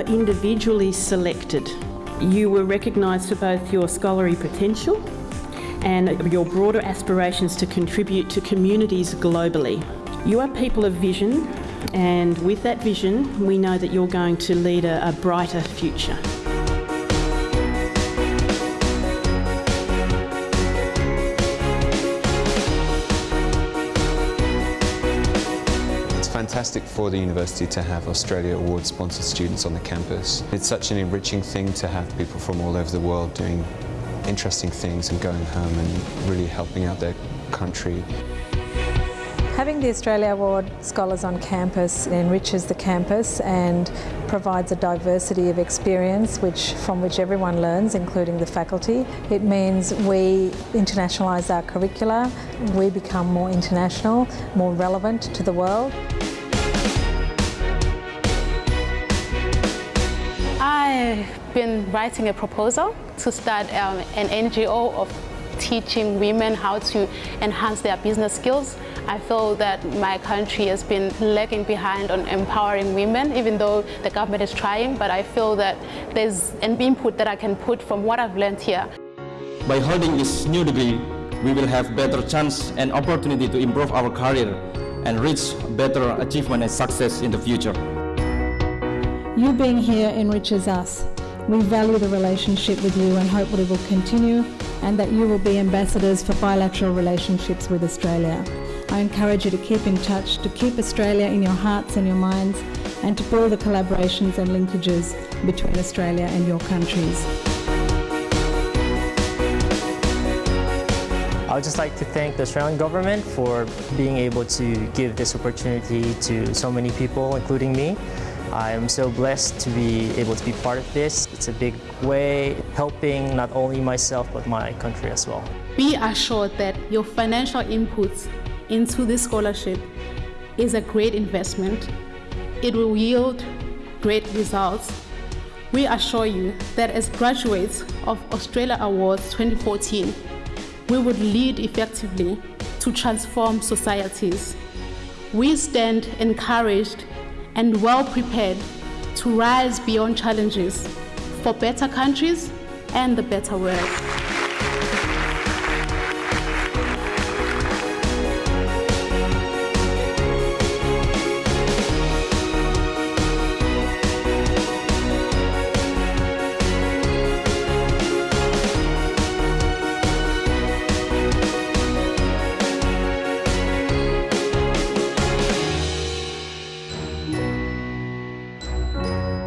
individually selected. You were recognised for both your scholarly potential and your broader aspirations to contribute to communities globally. You are people of vision and with that vision we know that you're going to lead a, a brighter future. Fantastic for the university to have Australia Award sponsored students on the campus. It's such an enriching thing to have people from all over the world doing interesting things and going home and really helping out their country. Having the Australia Award Scholars on campus enriches the campus and provides a diversity of experience which, from which everyone learns, including the faculty. It means we internationalise our curricula, we become more international, more relevant to the world. I've been writing a proposal to start um, an NGO of teaching women how to enhance their business skills. I feel that my country has been lagging behind on empowering women, even though the government is trying, but I feel that there's an input that I can put from what I've learned here. By holding this new degree, we will have better chance and opportunity to improve our career and reach better achievement and success in the future. You being here enriches us. We value the relationship with you and hope it will continue and that you will be ambassadors for bilateral relationships with Australia. I encourage you to keep in touch, to keep Australia in your hearts and your minds and to build the collaborations and linkages between Australia and your countries. I would just like to thank the Australian government for being able to give this opportunity to so many people, including me. I am so blessed to be able to be part of this. It's a big way helping not only myself but my country as well. Be assured that your financial inputs into this scholarship is a great investment. It will yield great results. We assure you that as graduates of Australia Awards 2014, we would lead effectively to transform societies. We stand encouraged and well prepared to rise beyond challenges for better countries and the better world. Bye.